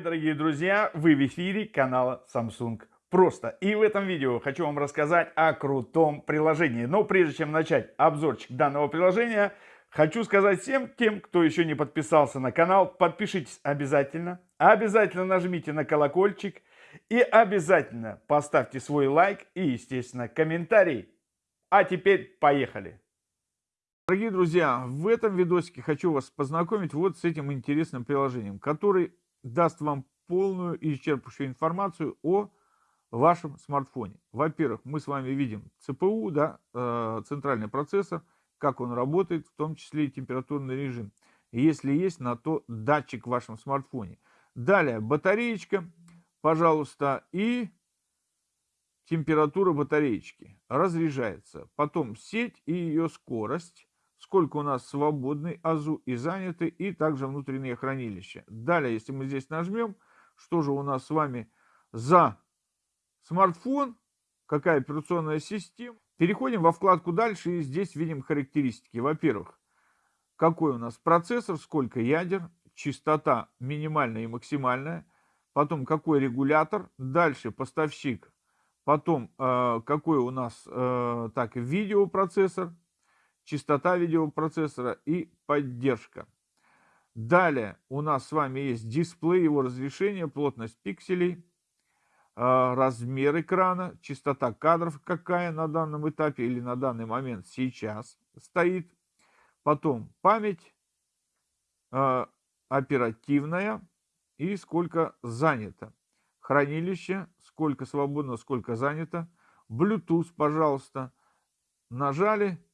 дорогие друзья! Вы в эфире канала Samsung Просто. И в этом видео хочу вам рассказать о крутом приложении. Но прежде чем начать обзорчик данного приложения, хочу сказать всем тем, кто еще не подписался на канал, подпишитесь обязательно. Обязательно нажмите на колокольчик и обязательно поставьте свой лайк и, естественно, комментарий. А теперь поехали! Дорогие друзья, в этом видосике хочу вас познакомить вот с этим интересным приложением, который даст вам полную и исчерпывающую информацию о вашем смартфоне. Во-первых, мы с вами видим ЦПУ, да, э, центральный процессор, как он работает, в том числе и температурный режим. Если есть на то датчик в вашем смартфоне. Далее батареечка, пожалуйста, и температура батареечки разряжается. Потом сеть и ее скорость сколько у нас свободной АЗУ и заняты, и также внутреннее хранилище. Далее, если мы здесь нажмем, что же у нас с вами за смартфон, какая операционная система. Переходим во вкладку дальше, и здесь видим характеристики. Во-первых, какой у нас процессор, сколько ядер, частота минимальная и максимальная, потом какой регулятор, дальше поставщик, потом э, какой у нас э, так видеопроцессор, частота видеопроцессора и поддержка. Далее у нас с вами есть дисплей, его разрешение, плотность пикселей, а, размер экрана, частота кадров какая на данном этапе или на данный момент сейчас стоит. Потом память а, оперативная и сколько занято. Хранилище, сколько свободно, сколько занято. Bluetooth, пожалуйста. Нажали,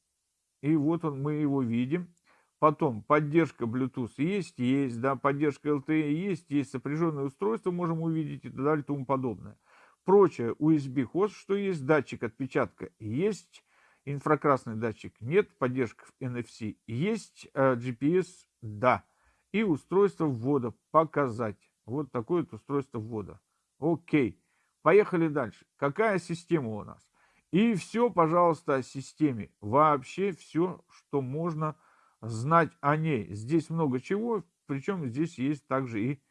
и вот он, мы его видим. Потом поддержка Bluetooth есть, есть, да, поддержка LTE есть, есть сопряженное устройство, можем увидеть и так далее и тому подобное. Прочее, USB-хост, что есть, датчик отпечатка есть, инфракрасный датчик нет, поддержка NFC есть, э, GPS да, и устройство ввода показать. Вот такое вот устройство ввода. Окей, поехали дальше. Какая система у нас? И все, пожалуйста, о системе. Вообще все, что можно знать о ней. Здесь много чего, причем здесь есть также и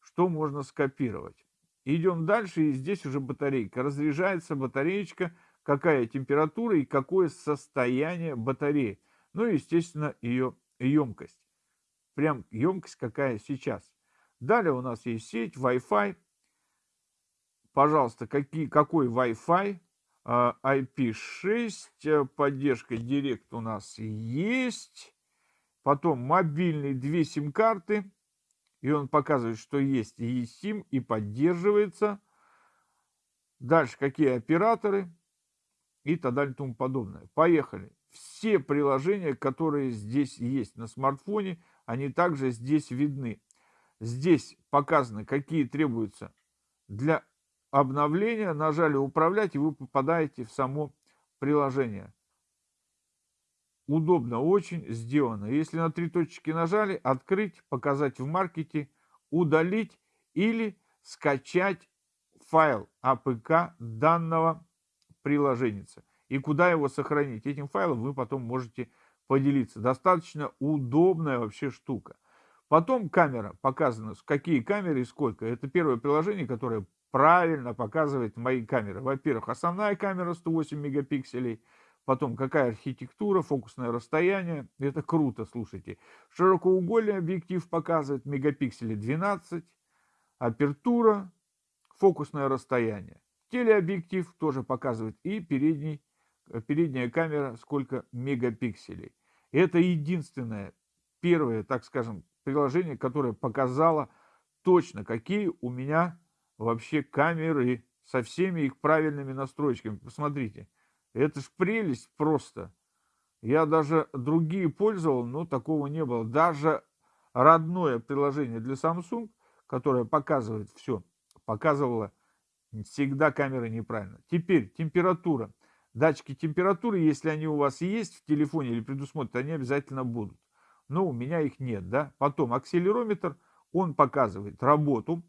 что можно скопировать. Идем дальше, и здесь уже батарейка. Разряжается батареечка, какая температура и какое состояние батареи. Ну и, естественно, ее емкость. Прям емкость какая сейчас. Далее у нас есть сеть, Wi-Fi. Пожалуйста, какие, какой Wi-Fi? IP6, а, э, поддержка Direct у нас есть. Потом мобильный, две сим-карты. И он показывает, что есть и eSIM, и поддерживается. Дальше какие операторы и так далее и тому подобное. Поехали. Все приложения, которые здесь есть на смартфоне, они также здесь видны. Здесь показаны, какие требуются для обновления, нажали «Управлять», и вы попадаете в само приложение. Удобно очень сделано. Если на три точки нажали, открыть, показать в маркете, удалить или скачать файл APK данного приложения. И куда его сохранить? Этим файлом вы потом можете поделиться. Достаточно удобная вообще штука. Потом камера. Показано, какие камеры и сколько. Это первое приложение, которое правильно показывает мои камеры. Во-первых, основная камера 108 мегапикселей, потом какая архитектура, фокусное расстояние. Это круто, слушайте. Широкоугольный объектив показывает мегапикселей 12, апертура, фокусное расстояние. Телеобъектив тоже показывает и передний, передняя камера сколько мегапикселей. Это единственное, первое, так скажем, приложение, которое показало точно, какие у меня вообще камеры со всеми их правильными настройками. Посмотрите, это ж прелесть просто. Я даже другие пользовал, но такого не было. Даже родное приложение для Samsung, которое показывает все, показывало всегда камеры неправильно. Теперь температура. Датчики температуры, если они у вас есть в телефоне или предусмотрены, они обязательно будут. Но у меня их нет. Да? Потом акселерометр, он показывает работу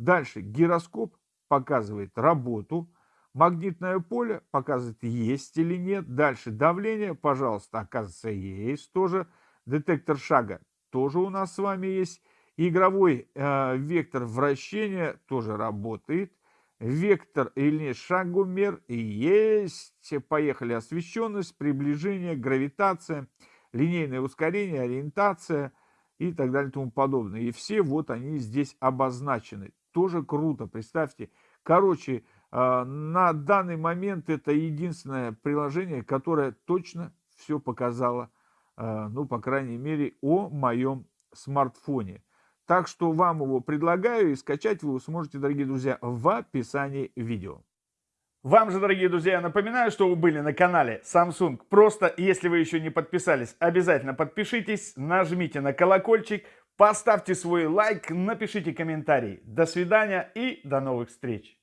Дальше гироскоп показывает работу. Магнитное поле показывает, есть или нет. Дальше давление, пожалуйста, оказывается, есть тоже. Детектор шага тоже у нас с вами есть. Игровой э, вектор вращения тоже работает. Вектор или шагомер есть. Поехали. Освещенность, приближение, гравитация, линейное ускорение, ориентация и так далее и тому подобное. И все вот они здесь обозначены. Тоже круто. Представьте. Короче, э, на данный момент это единственное приложение, которое точно все показало, э, ну, по крайней мере, о моем смартфоне. Так что вам его предлагаю и скачать вы сможете, дорогие друзья, в описании видео. Вам же, дорогие друзья, напоминаю, что вы были на канале Samsung. Просто, если вы еще не подписались, обязательно подпишитесь, нажмите на колокольчик, поставьте свой лайк, напишите комментарий. До свидания и до новых встреч!